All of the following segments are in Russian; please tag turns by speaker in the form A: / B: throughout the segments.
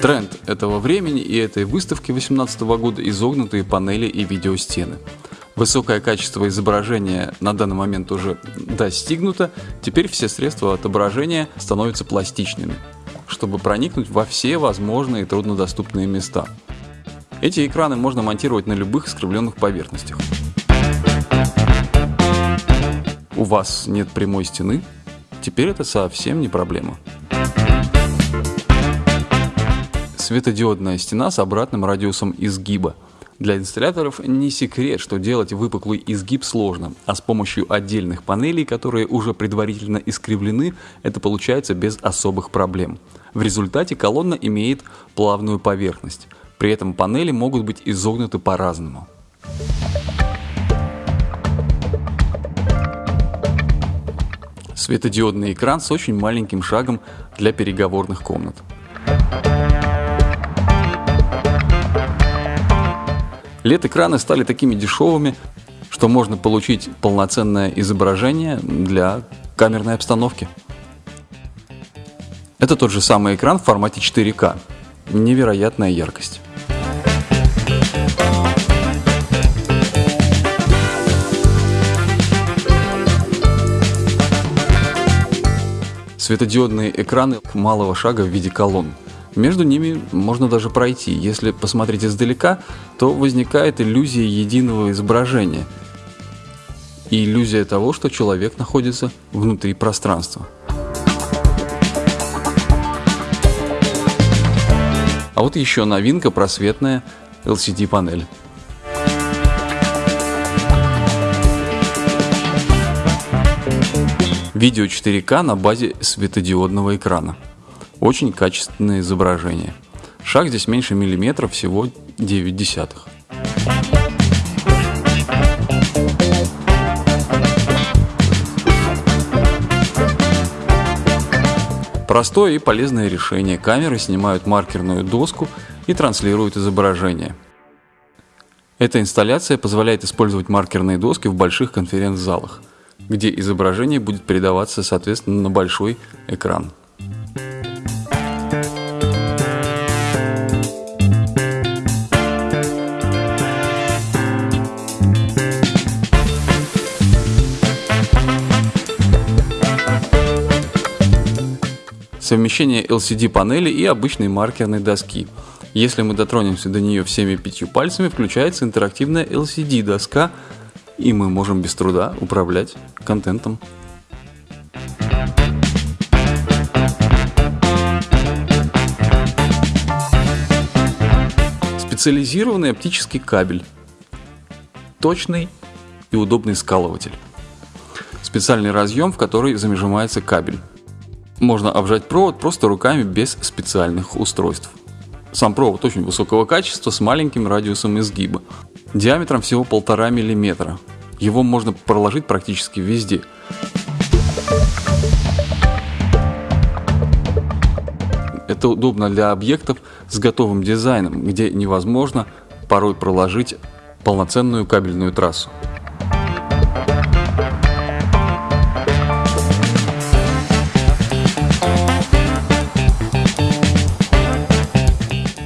A: Тренд этого времени и этой выставки 2018 года – изогнутые панели и видеостены. Высокое качество изображения на данный момент уже достигнуто, теперь все средства отображения становятся пластичными, чтобы проникнуть во все возможные труднодоступные места. Эти экраны можно монтировать на любых искривленных поверхностях. У вас нет прямой стены? Теперь это совсем не проблема. Светодиодная стена с обратным радиусом изгиба – для инсталляторов не секрет, что делать выпуклый изгиб сложно, а с помощью отдельных панелей, которые уже предварительно искривлены, это получается без особых проблем. В результате колонна имеет плавную поверхность. При этом панели могут быть изогнуты по-разному. Светодиодный экран с очень маленьким шагом для переговорных комнат. LED-экраны стали такими дешевыми, что можно получить полноценное изображение для камерной обстановки. Это тот же самый экран в формате 4К. Невероятная яркость. Светодиодные экраны малого шага в виде колонн. Между ними можно даже пройти. Если посмотреть издалека, то возникает иллюзия единого изображения. И иллюзия того, что человек находится внутри пространства. А вот еще новинка просветная LCD-панель. Видео 4К на базе светодиодного экрана. Очень качественное изображение. Шаг здесь меньше миллиметра, всего 9 десятых. Простое и полезное решение. Камеры снимают маркерную доску и транслируют изображение. Эта инсталляция позволяет использовать маркерные доски в больших конференц-залах, где изображение будет передаваться соответственно на большой экран. Совмещение LCD-панели и обычной маркерной доски. Если мы дотронемся до нее всеми пятью пальцами, включается интерактивная LCD-доска, и мы можем без труда управлять контентом. Специализированный оптический кабель. Точный и удобный скалыватель. Специальный разъем, в который зажимается кабель. Можно обжать провод просто руками без специальных устройств. Сам провод очень высокого качества с маленьким радиусом изгиба. Диаметром всего полтора миллиметра. Его можно проложить практически везде. Это удобно для объектов с готовым дизайном, где невозможно порой проложить полноценную кабельную трассу.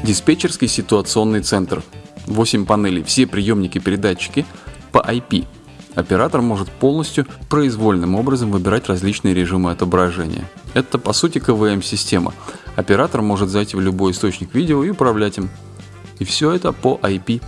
A: Диспетчерский ситуационный центр. 8 панелей, все приемники передатчики по IP. Оператор может полностью произвольным образом выбирать различные режимы отображения. Это по сути КВМ-система. Оператор может зайти в любой источник видео и управлять им. И все это по IP.